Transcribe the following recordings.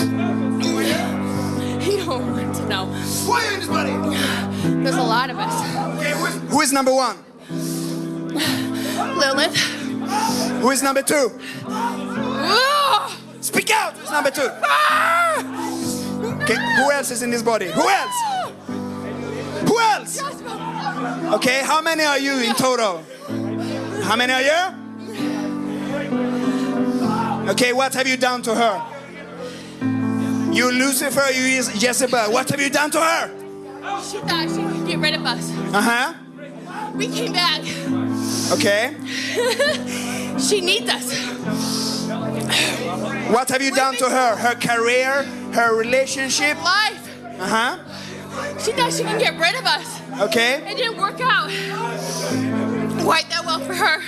You don't want to know. Who are you in this body? There's a lot of us. Okay, who is, who is number one? Lilith. Who is number two? Ah! Speak out. Who's number two? Okay, who else is in this body? Who else? Who else? Okay, how many are you in total? How many are you? Okay, what have you done to her? You Lucifer, you Jezebel, what have you done to her? She thought she could get rid of us. Uh huh. We came back. Okay, She needs us. what have you done to her? Her career, her relationship? Life. Uh huh. She thought she could get rid of us. Okay, It didn't work out. Quite that well for her.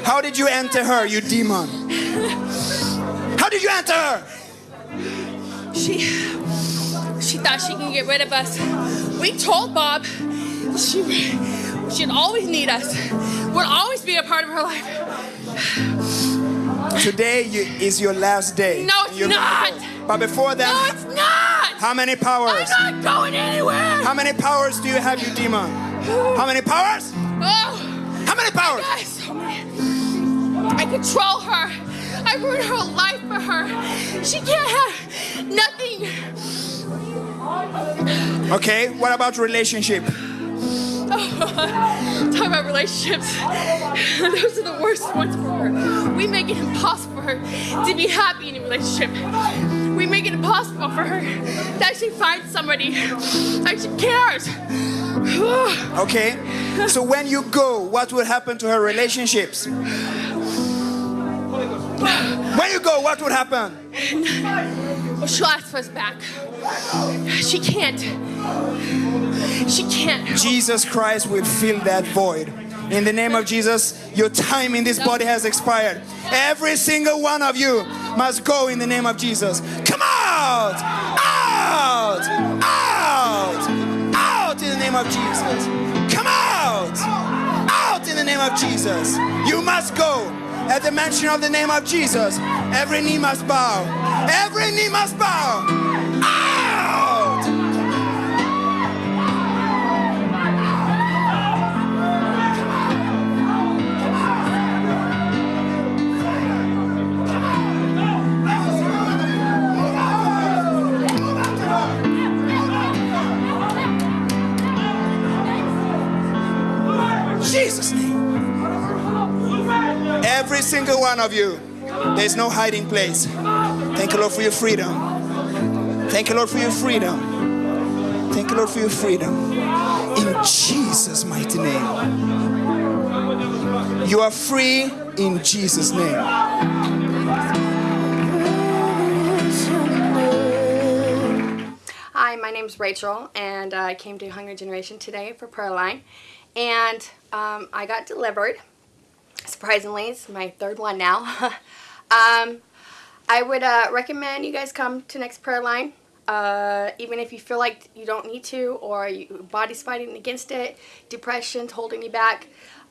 how did you enter her, you demon? How did you enter her? She she thought she could get rid of us. We told Bob she she'd always need us. we'd always be a part of her life. Today you, is your last day. No, it's You're- not. But before that, No, it's not. how many powers? I'm not going anywhere. How many powers do you have, you demon? How many powers? Oh, How many powers? guys, so many. I control her. For her. She can't have nothing. Okay, what about relationship? Talk about relationships. Those are the worst ones for her. We make it impossible for her to be happy in a relationship. We make it impossible for her to actually find somebody that she cares. Okay, so when you go, what will happen to her relationships? When you go, what would happen? well, she'll ask for us back. She can't. She can't. Jesus Christ will fill that void. In the name of Jesus, your time in this body has expired. Every single one of you must go in the name of Jesus. Come out! Out! Out! Out in the name of Jesus. Come out! Out in the name of Jesus. You must go. At the mention of the name of Jesus, every knee must bow. Every knee must bow. Out! Jesus' name. Every single one of you, there's no hiding place. Thank you, Lord, for your freedom. Thank you, Lord, for your freedom. Thank you, Lord, for your freedom. In Jesus' mighty name. You are free in Jesus' name. Hi, my name is Rachel, and I came to Hungry Generation today for prayer line, and um, I got delivered. Surprisingly, it's my third one now. um, I would uh, recommend you guys come to next prayer line, uh, even if you feel like you don't need to, or your body's fighting against it, depression's holding you back.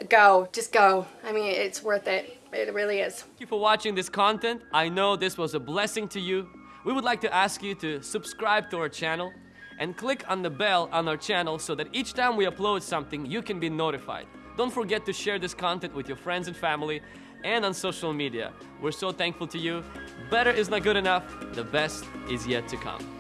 Go, just go. I mean, it's worth it. It really is. Thank you for watching this content. I know this was a blessing to you. We would like to ask you to subscribe to our channel and click on the bell on our channel so that each time we upload something, you can be notified. Don't forget to share this content with your friends and family and on social media. We're so thankful to you. Better is not good enough. The best is yet to come.